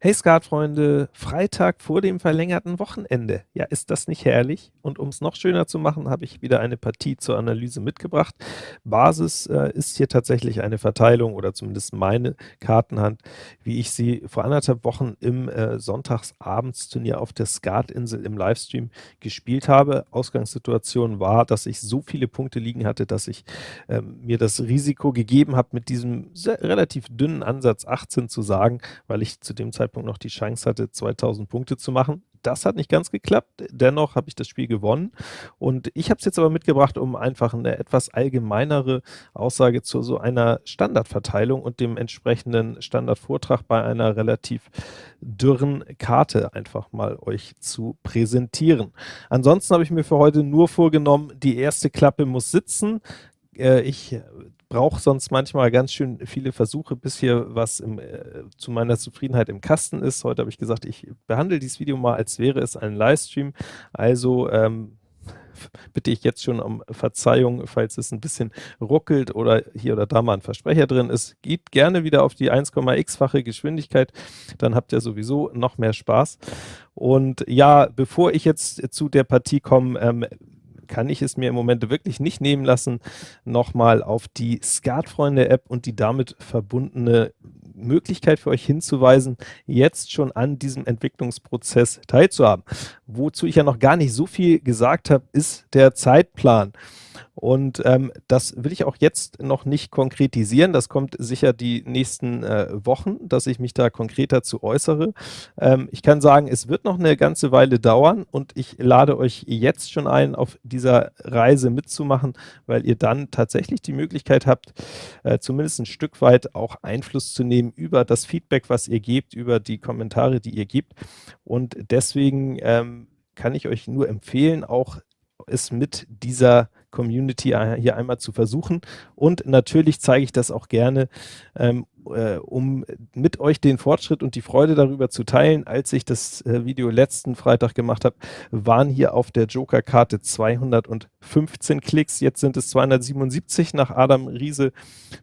Hey Skatfreunde, Freitag vor dem verlängerten Wochenende. Ja, ist das nicht herrlich? Und um es noch schöner zu machen, habe ich wieder eine Partie zur Analyse mitgebracht. Basis äh, ist hier tatsächlich eine Verteilung oder zumindest meine Kartenhand, wie ich sie vor anderthalb Wochen im äh, Sonntagsabendsturnier auf der Skatinsel im Livestream gespielt habe. Ausgangssituation war, dass ich so viele Punkte liegen hatte, dass ich äh, mir das Risiko gegeben habe, mit diesem sehr, relativ dünnen Ansatz 18 zu sagen, weil ich zu dem Zeitpunkt Zeitpunkt noch die Chance hatte, 2000 Punkte zu machen. Das hat nicht ganz geklappt, dennoch habe ich das Spiel gewonnen und ich habe es jetzt aber mitgebracht, um einfach eine etwas allgemeinere Aussage zu so einer Standardverteilung und dem entsprechenden Standardvortrag bei einer relativ dürren Karte einfach mal euch zu präsentieren. Ansonsten habe ich mir für heute nur vorgenommen, die erste Klappe muss sitzen. Äh, ich brauche sonst manchmal ganz schön viele Versuche, bis hier was im, äh, zu meiner Zufriedenheit im Kasten ist. Heute habe ich gesagt, ich behandle dieses Video mal, als wäre es ein Livestream. Also ähm, bitte ich jetzt schon um Verzeihung, falls es ein bisschen ruckelt oder hier oder da mal ein Versprecher drin ist. Geht gerne wieder auf die 1,x-fache Geschwindigkeit, dann habt ihr sowieso noch mehr Spaß. Und ja, bevor ich jetzt zu der Partie komme, ähm, kann ich es mir im Moment wirklich nicht nehmen lassen, nochmal auf die Skatfreunde-App und die damit verbundene Möglichkeit für euch hinzuweisen, jetzt schon an diesem Entwicklungsprozess teilzuhaben. Wozu ich ja noch gar nicht so viel gesagt habe, ist der Zeitplan. Und ähm, das will ich auch jetzt noch nicht konkretisieren. Das kommt sicher die nächsten äh, Wochen, dass ich mich da konkreter zu äußere. Ähm, ich kann sagen, es wird noch eine ganze Weile dauern und ich lade euch jetzt schon ein, auf dieser Reise mitzumachen, weil ihr dann tatsächlich die Möglichkeit habt, äh, zumindest ein Stück weit auch Einfluss zu nehmen über das Feedback, was ihr gebt, über die Kommentare, die ihr gebt. Und deswegen ähm, kann ich euch nur empfehlen, auch es mit dieser Community hier einmal zu versuchen. Und natürlich zeige ich das auch gerne, ähm, äh, um mit euch den Fortschritt und die Freude darüber zu teilen. Als ich das äh, Video letzten Freitag gemacht habe, waren hier auf der Joker-Karte 215 Klicks. Jetzt sind es 277 nach Adam Riese.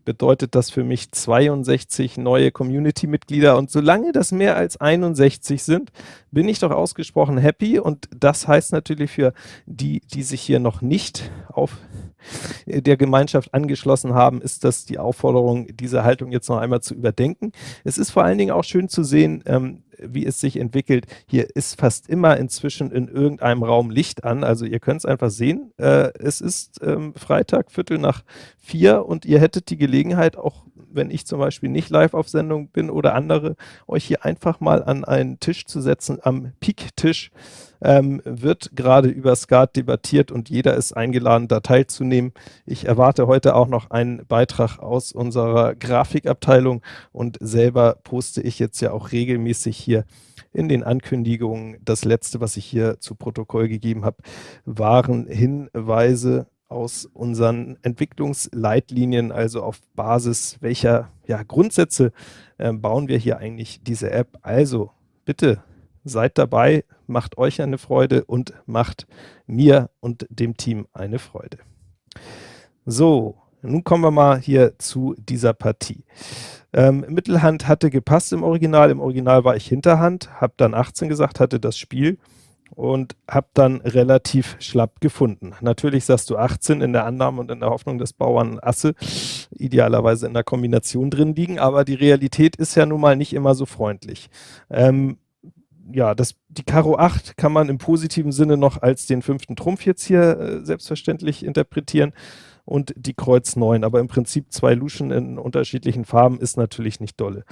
Bedeutet das für mich 62 neue Community-Mitglieder. Und solange das mehr als 61 sind, bin ich doch ausgesprochen happy. Und das heißt natürlich für die, die sich hier noch nicht auf der Gemeinschaft angeschlossen haben, ist das die Aufforderung, diese Haltung jetzt noch einmal zu überdenken. Es ist vor allen Dingen auch schön zu sehen, ähm, wie es sich entwickelt. Hier ist fast immer inzwischen in irgendeinem Raum Licht an. Also ihr könnt es einfach sehen. Äh, es ist ähm, Freitag, Viertel nach vier und ihr hättet die Gelegenheit, auch wenn ich zum Beispiel nicht live auf Sendung bin oder andere, euch hier einfach mal an einen Tisch zu setzen, am Peak-Tisch ähm, wird gerade über Skat debattiert und jeder ist eingeladen, da teilzunehmen. Ich erwarte heute auch noch einen Beitrag aus unserer Grafikabteilung und selber poste ich jetzt ja auch regelmäßig hier in den Ankündigungen. Das letzte, was ich hier zu Protokoll gegeben habe, waren Hinweise aus unseren Entwicklungsleitlinien, also auf Basis welcher ja, Grundsätze äh, bauen wir hier eigentlich diese App. Also bitte seid dabei, macht euch eine Freude und macht mir und dem Team eine Freude. So, nun kommen wir mal hier zu dieser Partie. Ähm, Mittelhand hatte gepasst im Original, im Original war ich Hinterhand, habe dann 18 gesagt, hatte das Spiel und habe dann relativ schlapp gefunden. Natürlich sagst du 18 in der Annahme und in der Hoffnung, dass Bauern Asse idealerweise in der Kombination drin liegen, aber die Realität ist ja nun mal nicht immer so freundlich. Ähm, ja, das, die Karo 8 kann man im positiven Sinne noch als den fünften Trumpf jetzt hier äh, selbstverständlich interpretieren und die Kreuz 9, aber im Prinzip zwei Luschen in unterschiedlichen Farben ist natürlich nicht dolle.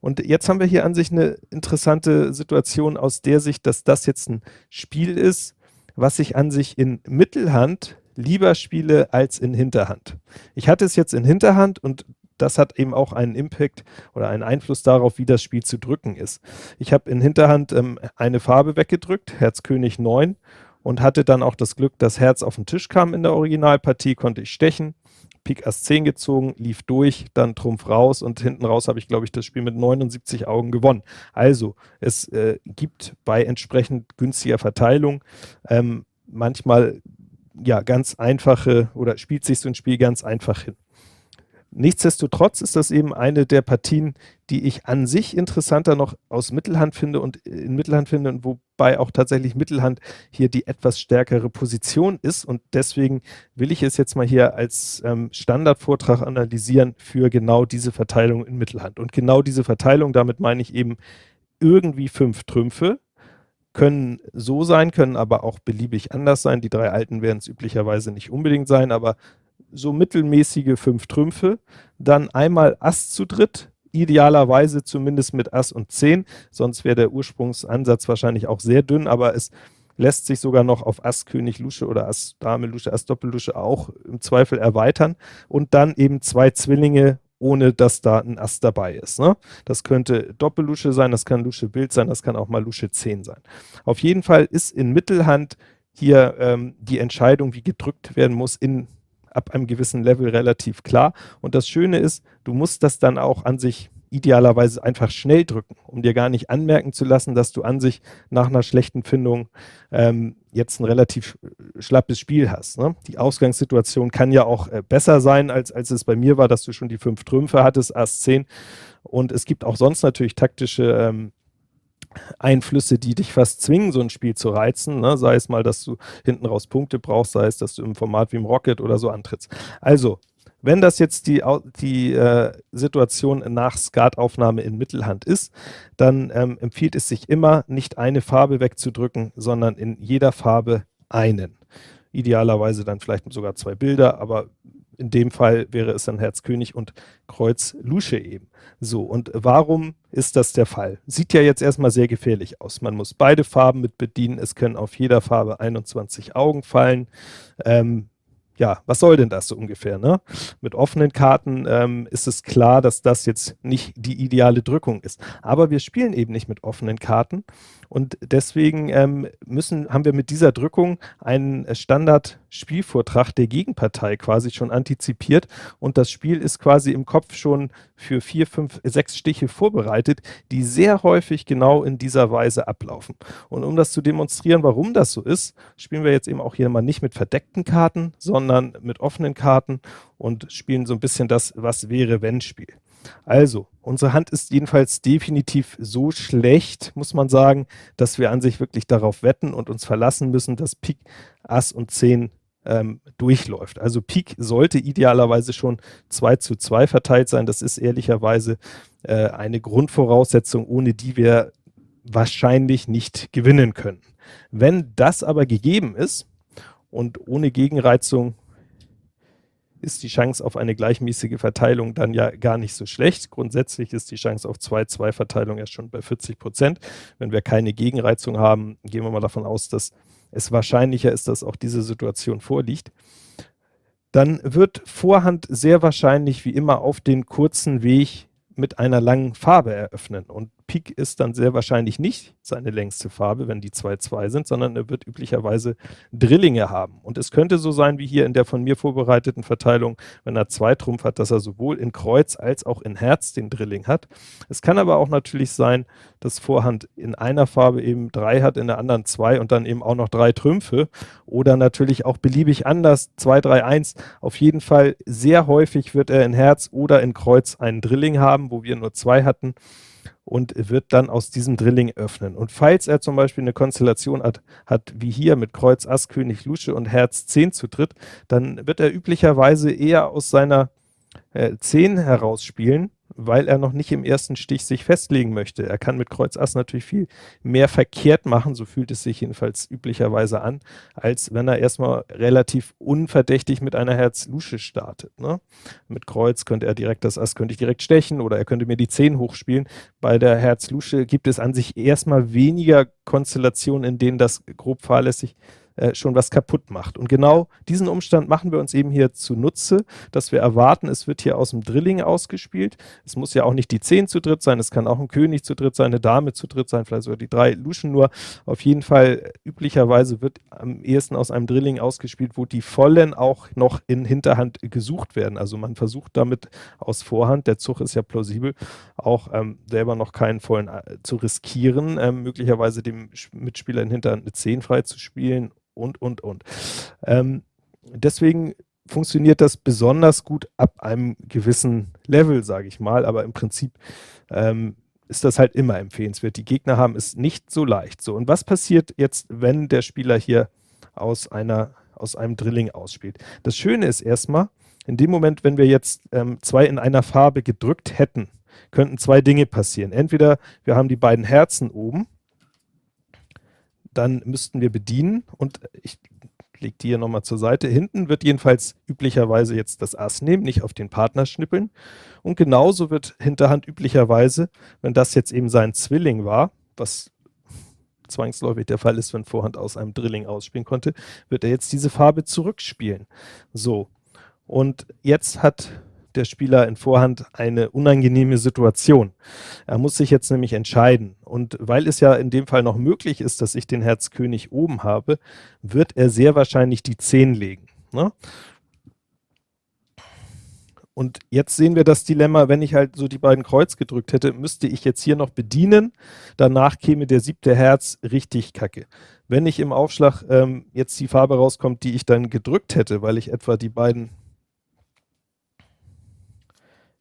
Und jetzt haben wir hier an sich eine interessante Situation aus der Sicht, dass das jetzt ein Spiel ist, was ich an sich in Mittelhand lieber spiele als in Hinterhand. Ich hatte es jetzt in Hinterhand und das hat eben auch einen Impact oder einen Einfluss darauf, wie das Spiel zu drücken ist. Ich habe in Hinterhand ähm, eine Farbe weggedrückt, Herz König 9 und hatte dann auch das Glück, dass Herz auf den Tisch kam in der Originalpartie, konnte ich stechen, Pik Ass 10 gezogen, lief durch, dann Trumpf raus und hinten raus habe ich, glaube ich, das Spiel mit 79 Augen gewonnen. Also, es äh, gibt bei entsprechend günstiger Verteilung ähm, manchmal ja ganz einfache oder spielt sich so ein Spiel ganz einfach hin. Nichtsdestotrotz ist das eben eine der Partien, die ich an sich interessanter noch aus Mittelhand finde und in Mittelhand finde und wobei auch tatsächlich Mittelhand hier die etwas stärkere Position ist und deswegen will ich es jetzt mal hier als ähm, Standardvortrag analysieren für genau diese Verteilung in Mittelhand. Und genau diese Verteilung, damit meine ich eben irgendwie fünf Trümpfe, können so sein, können aber auch beliebig anders sein. Die drei alten werden es üblicherweise nicht unbedingt sein, aber so mittelmäßige fünf Trümpfe, dann einmal Ass zu dritt, idealerweise zumindest mit Ass und Zehn, sonst wäre der Ursprungsansatz wahrscheinlich auch sehr dünn, aber es lässt sich sogar noch auf Ass König Lusche oder Ass Dame Lusche, Ass Doppellusche auch im Zweifel erweitern und dann eben zwei Zwillinge, ohne dass da ein Ass dabei ist. Ne? Das könnte Doppellusche sein, das kann Lusche Bild sein, das kann auch mal Lusche 10 sein. Auf jeden Fall ist in Mittelhand hier ähm, die Entscheidung, wie gedrückt werden muss, in ab einem gewissen Level relativ klar. Und das Schöne ist, du musst das dann auch an sich idealerweise einfach schnell drücken, um dir gar nicht anmerken zu lassen, dass du an sich nach einer schlechten Findung ähm, jetzt ein relativ schlappes Spiel hast. Ne? Die Ausgangssituation kann ja auch äh, besser sein, als, als es bei mir war, dass du schon die fünf Trümpfe hattest, Ass 10. Und es gibt auch sonst natürlich taktische ähm, Einflüsse, die dich fast zwingen, so ein Spiel zu reizen. Ne? Sei es mal, dass du hinten raus Punkte brauchst, sei es, dass du im Format wie im Rocket oder so antrittst. Also, wenn das jetzt die, die äh, Situation nach Skataufnahme in Mittelhand ist, dann ähm, empfiehlt es sich immer, nicht eine Farbe wegzudrücken, sondern in jeder Farbe einen. Idealerweise dann vielleicht sogar zwei Bilder, aber in dem Fall wäre es dann Herz König und Kreuz Lusche eben. So, und warum ist das der Fall? Sieht ja jetzt erstmal sehr gefährlich aus. Man muss beide Farben mit bedienen. Es können auf jeder Farbe 21 Augen fallen. Ähm, ja, was soll denn das so ungefähr? Ne? Mit offenen Karten ähm, ist es klar, dass das jetzt nicht die ideale Drückung ist. Aber wir spielen eben nicht mit offenen Karten und deswegen ähm, müssen, haben wir mit dieser Drückung einen Standard-Spielvortrag der Gegenpartei quasi schon antizipiert und das Spiel ist quasi im Kopf schon für vier, fünf, sechs Stiche vorbereitet, die sehr häufig genau in dieser Weise ablaufen. Und um das zu demonstrieren, warum das so ist, spielen wir jetzt eben auch hier mal nicht mit verdeckten Karten, sondern mit offenen Karten und spielen so ein bisschen das Was wäre wenn Spiel. Also, unsere Hand ist jedenfalls definitiv so schlecht, muss man sagen, dass wir an sich wirklich darauf wetten und uns verlassen müssen, dass Pik, Ass und 10 ähm, durchläuft. Also Pik sollte idealerweise schon 2 zu 2 verteilt sein. Das ist ehrlicherweise äh, eine Grundvoraussetzung, ohne die wir wahrscheinlich nicht gewinnen können. Wenn das aber gegeben ist und ohne Gegenreizung ist die Chance auf eine gleichmäßige Verteilung dann ja gar nicht so schlecht. Grundsätzlich ist die Chance auf 2-2-Verteilung ja schon bei 40 Prozent. Wenn wir keine Gegenreizung haben, gehen wir mal davon aus, dass es wahrscheinlicher ist, dass auch diese Situation vorliegt. Dann wird Vorhand sehr wahrscheinlich wie immer auf den kurzen Weg mit einer langen Farbe eröffnen. Und Pik ist dann sehr wahrscheinlich nicht seine längste Farbe, wenn die 2-2 sind, sondern er wird üblicherweise Drillinge haben. Und es könnte so sein, wie hier in der von mir vorbereiteten Verteilung, wenn er zwei Trumpf hat, dass er sowohl in Kreuz als auch in Herz den Drilling hat. Es kann aber auch natürlich sein, dass Vorhand in einer Farbe eben drei hat, in der anderen zwei und dann eben auch noch drei Trümpfe oder natürlich auch beliebig anders, 2, 3, 1. Auf jeden Fall sehr häufig wird er in Herz oder in Kreuz einen Drilling haben, wo wir nur zwei hatten und wird dann aus diesem Drilling öffnen. Und falls er zum Beispiel eine Konstellation hat, hat wie hier mit Kreuz, Ass, König, Lusche und Herz 10 zu dritt, dann wird er üblicherweise eher aus seiner äh, 10 herausspielen weil er noch nicht im ersten Stich sich festlegen möchte. Er kann mit Kreuz Ass natürlich viel mehr verkehrt machen, so fühlt es sich jedenfalls üblicherweise an, als wenn er erstmal relativ unverdächtig mit einer Herz-Lusche startet. Ne? Mit Kreuz könnte er direkt das Ass, könnte ich direkt stechen oder er könnte mir die 10 hochspielen. Bei der Herz-Lusche gibt es an sich erstmal weniger Konstellationen, in denen das grob fahrlässig ist äh, schon was kaputt macht. Und genau diesen Umstand machen wir uns eben hier zunutze, dass wir erwarten, es wird hier aus dem Drilling ausgespielt. Es muss ja auch nicht die 10 zu dritt sein, es kann auch ein König zu dritt sein, eine Dame zu dritt sein, vielleicht sogar die drei Luschen nur. Auf jeden Fall, üblicherweise wird am ehesten aus einem Drilling ausgespielt, wo die Vollen auch noch in Hinterhand gesucht werden. Also man versucht damit aus Vorhand, der Zug ist ja plausibel, auch ähm, selber noch keinen Vollen äh, zu riskieren, ähm, möglicherweise dem Mitspieler in Hinterhand eine 10 frei zu spielen und, und, und. Ähm, deswegen funktioniert das besonders gut ab einem gewissen Level, sage ich mal, aber im Prinzip ähm, ist das halt immer empfehlenswert. Die Gegner haben es nicht so leicht. So, und was passiert jetzt, wenn der Spieler hier aus, einer, aus einem Drilling ausspielt? Das Schöne ist erstmal, in dem Moment, wenn wir jetzt ähm, zwei in einer Farbe gedrückt hätten, könnten zwei Dinge passieren. Entweder wir haben die beiden Herzen oben, dann müssten wir bedienen und ich lege die hier nochmal zur Seite. Hinten wird jedenfalls üblicherweise jetzt das Ass nehmen, nicht auf den Partner schnippeln. Und genauso wird Hinterhand üblicherweise, wenn das jetzt eben sein Zwilling war, was zwangsläufig der Fall ist, wenn Vorhand aus einem Drilling ausspielen konnte, wird er jetzt diese Farbe zurückspielen. So, und jetzt hat der Spieler in Vorhand eine unangenehme Situation. Er muss sich jetzt nämlich entscheiden. Und weil es ja in dem Fall noch möglich ist, dass ich den Herz König oben habe, wird er sehr wahrscheinlich die 10 legen. Ne? Und jetzt sehen wir das Dilemma, wenn ich halt so die beiden Kreuz gedrückt hätte, müsste ich jetzt hier noch bedienen. Danach käme der siebte Herz richtig kacke. Wenn ich im Aufschlag ähm, jetzt die Farbe rauskommt, die ich dann gedrückt hätte, weil ich etwa die beiden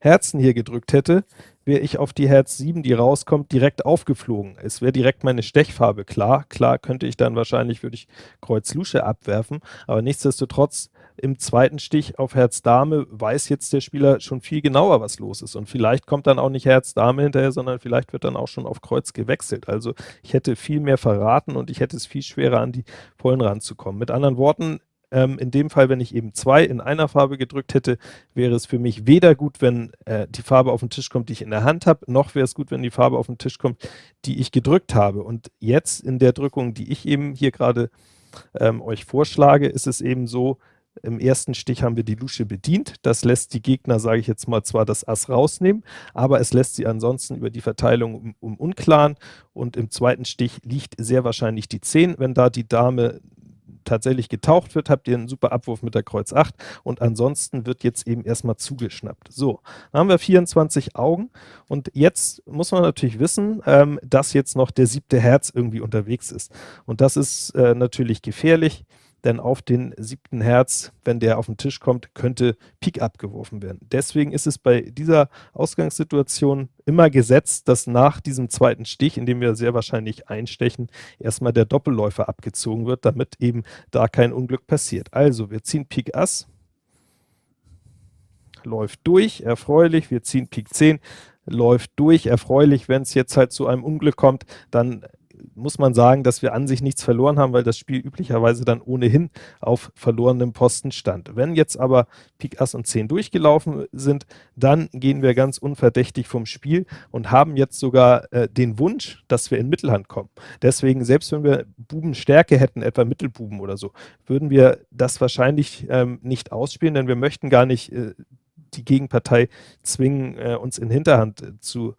Herzen hier gedrückt hätte, wäre ich auf die Herz 7, die rauskommt, direkt aufgeflogen. Es wäre direkt meine Stechfarbe klar. Klar könnte ich dann wahrscheinlich, würde ich Kreuz Lusche abwerfen, aber nichtsdestotrotz im zweiten Stich auf Herz Dame weiß jetzt der Spieler schon viel genauer, was los ist. Und vielleicht kommt dann auch nicht Herz Dame hinterher, sondern vielleicht wird dann auch schon auf Kreuz gewechselt. Also ich hätte viel mehr verraten und ich hätte es viel schwerer an die Vollen ranzukommen. Mit anderen Worten, ähm, in dem Fall, wenn ich eben zwei in einer Farbe gedrückt hätte, wäre es für mich weder gut, wenn äh, die Farbe auf den Tisch kommt, die ich in der Hand habe, noch wäre es gut, wenn die Farbe auf den Tisch kommt, die ich gedrückt habe. Und jetzt in der Drückung, die ich eben hier gerade ähm, euch vorschlage, ist es eben so, im ersten Stich haben wir die Lusche bedient. Das lässt die Gegner, sage ich jetzt mal, zwar das Ass rausnehmen, aber es lässt sie ansonsten über die Verteilung um, um unklaren. Und im zweiten Stich liegt sehr wahrscheinlich die 10. Wenn da die Dame tatsächlich getaucht wird, habt ihr einen super Abwurf mit der Kreuz 8 und ansonsten wird jetzt eben erstmal zugeschnappt. So, dann haben wir 24 Augen und jetzt muss man natürlich wissen, ähm, dass jetzt noch der siebte Herz irgendwie unterwegs ist und das ist äh, natürlich gefährlich denn auf den siebten Herz, wenn der auf den Tisch kommt, könnte Pik abgeworfen werden. Deswegen ist es bei dieser Ausgangssituation immer gesetzt, dass nach diesem zweiten Stich, in dem wir sehr wahrscheinlich einstechen, erstmal der Doppelläufer abgezogen wird, damit eben da kein Unglück passiert. Also, wir ziehen Pik Ass, läuft durch, erfreulich, wir ziehen Pik 10, läuft durch, erfreulich, wenn es jetzt halt zu einem Unglück kommt, dann muss man sagen, dass wir an sich nichts verloren haben, weil das Spiel üblicherweise dann ohnehin auf verlorenem Posten stand. Wenn jetzt aber Pik Ass und 10 durchgelaufen sind, dann gehen wir ganz unverdächtig vom Spiel und haben jetzt sogar äh, den Wunsch, dass wir in Mittelhand kommen. Deswegen, selbst wenn wir Bubenstärke hätten, etwa Mittelbuben oder so, würden wir das wahrscheinlich ähm, nicht ausspielen, denn wir möchten gar nicht äh, die Gegenpartei zwingen, äh, uns in Hinterhand äh, zu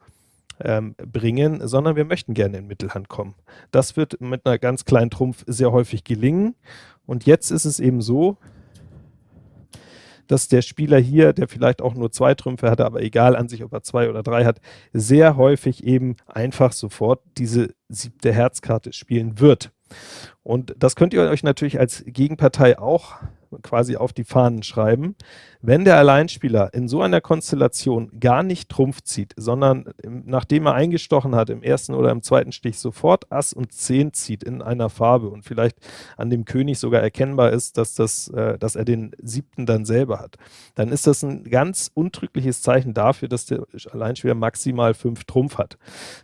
ähm, bringen, sondern wir möchten gerne in Mittelhand kommen. Das wird mit einer ganz kleinen Trumpf sehr häufig gelingen. Und jetzt ist es eben so, dass der Spieler hier, der vielleicht auch nur zwei Trümpfe hatte, aber egal an sich, ob er zwei oder drei hat, sehr häufig eben einfach sofort diese siebte Herzkarte spielen wird. Und das könnt ihr euch natürlich als Gegenpartei auch quasi auf die Fahnen schreiben. Wenn der Alleinspieler in so einer Konstellation gar nicht Trumpf zieht, sondern nachdem er eingestochen hat, im ersten oder im zweiten Stich sofort Ass und Zehn zieht in einer Farbe und vielleicht an dem König sogar erkennbar ist, dass, das, äh, dass er den siebten dann selber hat, dann ist das ein ganz untrügliches Zeichen dafür, dass der Alleinspieler maximal fünf Trumpf hat.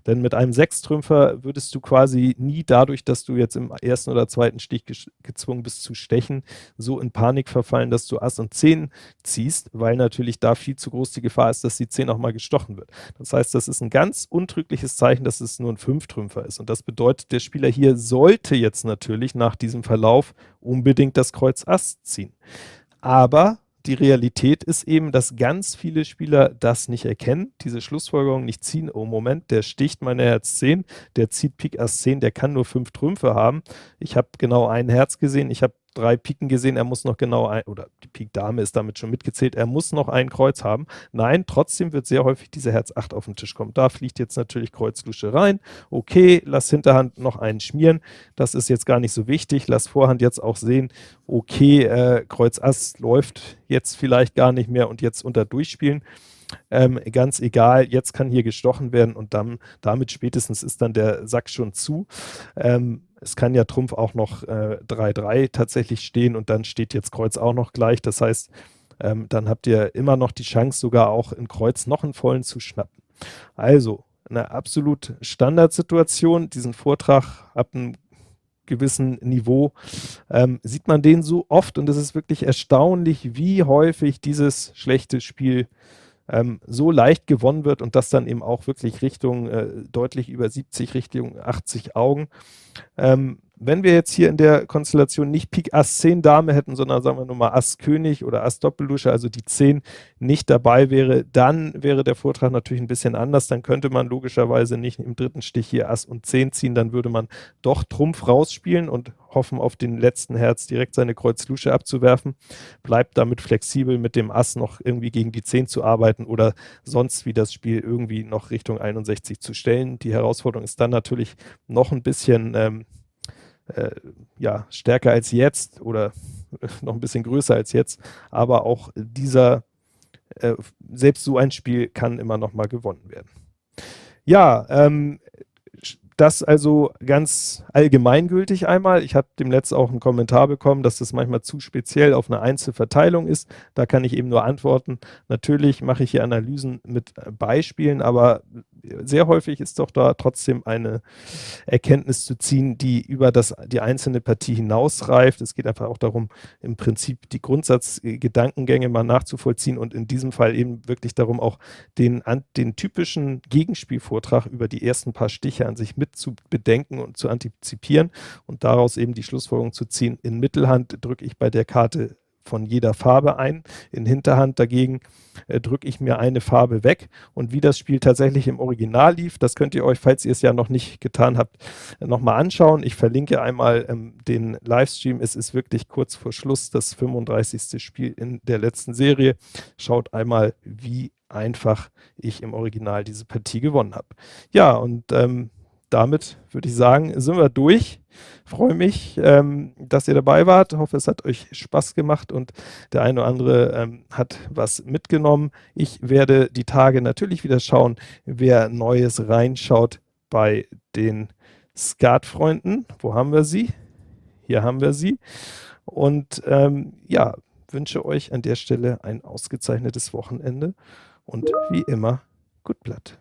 Denn mit einem Sechstrümpfer würdest du quasi nie dadurch, dass du jetzt im ersten oder zweiten Stich gezwungen bist zu stechen, so in Panik verfallen, dass du Ass und Zehn ziehst, weil natürlich da viel zu groß die Gefahr ist, dass die 10 auch mal gestochen wird. Das heißt, das ist ein ganz untrügliches Zeichen, dass es nur ein Fünftrümpfer ist. Und das bedeutet, der Spieler hier sollte jetzt natürlich nach diesem Verlauf unbedingt das Kreuz Ass ziehen. Aber die Realität ist eben, dass ganz viele Spieler das nicht erkennen, diese Schlussfolgerung nicht ziehen. Oh Moment, der sticht meine Herz 10, der zieht Pik Ass 10, der kann nur fünf Trümpfe haben. Ich habe genau ein Herz gesehen, ich habe drei Piken gesehen, er muss noch genau ein, oder die Pik Dame ist damit schon mitgezählt, er muss noch ein Kreuz haben. Nein, trotzdem wird sehr häufig diese Herz 8 auf den Tisch kommen. Da fliegt jetzt natürlich Kreuz Lusche rein. Okay, lass Hinterhand noch einen schmieren. Das ist jetzt gar nicht so wichtig. Lass Vorhand jetzt auch sehen, okay, äh, Kreuz Ass läuft jetzt vielleicht gar nicht mehr und jetzt unter Durchspielen. Ähm, ganz egal, jetzt kann hier gestochen werden und dann, damit spätestens ist dann der Sack schon zu. Ähm, es kann ja Trumpf auch noch 3-3 äh, tatsächlich stehen und dann steht jetzt Kreuz auch noch gleich. Das heißt, ähm, dann habt ihr immer noch die Chance, sogar auch in Kreuz noch einen vollen zu schnappen. Also, eine absolut Standardsituation. Diesen Vortrag ab einem gewissen Niveau ähm, sieht man den so oft und es ist wirklich erstaunlich, wie häufig dieses schlechte Spiel ähm, so leicht gewonnen wird und das dann eben auch wirklich Richtung äh, deutlich über 70, Richtung 80 Augen. Ähm, wenn wir jetzt hier in der Konstellation nicht Pik Ass 10 Dame hätten, sondern sagen wir nur mal Ass König oder Ass Doppeldusche, also die 10 nicht dabei wäre, dann wäre der Vortrag natürlich ein bisschen anders. Dann könnte man logischerweise nicht im dritten Stich hier Ass und 10 ziehen, dann würde man doch Trumpf rausspielen und hoffen, auf den letzten Herz direkt seine Kreuz Lusche abzuwerfen. Bleibt damit flexibel mit dem Ass noch irgendwie gegen die 10 zu arbeiten oder sonst wie das Spiel irgendwie noch Richtung 61 zu stellen. Die Herausforderung ist dann natürlich noch ein bisschen ähm, äh, ja, stärker als jetzt oder noch ein bisschen größer als jetzt, aber auch dieser, äh, selbst so ein Spiel kann immer noch mal gewonnen werden. Ja, ähm, das also ganz allgemeingültig einmal. Ich habe dem letzten auch einen Kommentar bekommen, dass das manchmal zu speziell auf eine Einzelverteilung ist. Da kann ich eben nur antworten. Natürlich mache ich hier Analysen mit Beispielen, aber sehr häufig ist doch da trotzdem eine Erkenntnis zu ziehen, die über das, die einzelne Partie hinausreift. Es geht einfach auch darum, im Prinzip die Grundsatzgedankengänge mal nachzuvollziehen und in diesem Fall eben wirklich darum, auch den, den typischen Gegenspielvortrag über die ersten paar Stiche an sich mit zu bedenken und zu antizipieren und daraus eben die Schlussfolgerung zu ziehen. In Mittelhand drücke ich bei der Karte von jeder Farbe ein. In Hinterhand dagegen äh, drücke ich mir eine Farbe weg. Und wie das Spiel tatsächlich im Original lief, das könnt ihr euch, falls ihr es ja noch nicht getan habt, nochmal anschauen. Ich verlinke einmal ähm, den Livestream. Es ist wirklich kurz vor Schluss das 35. Spiel in der letzten Serie. Schaut einmal, wie einfach ich im Original diese Partie gewonnen habe. Ja, und ähm, damit würde ich sagen, sind wir durch. Freue mich, ähm, dass ihr dabei wart. Hoffe, es hat euch Spaß gemacht und der eine oder andere ähm, hat was mitgenommen. Ich werde die Tage natürlich wieder schauen, wer Neues reinschaut bei den Skatfreunden. Wo haben wir sie? Hier haben wir sie. Und ähm, ja, wünsche euch an der Stelle ein ausgezeichnetes Wochenende und wie immer, gut Blatt.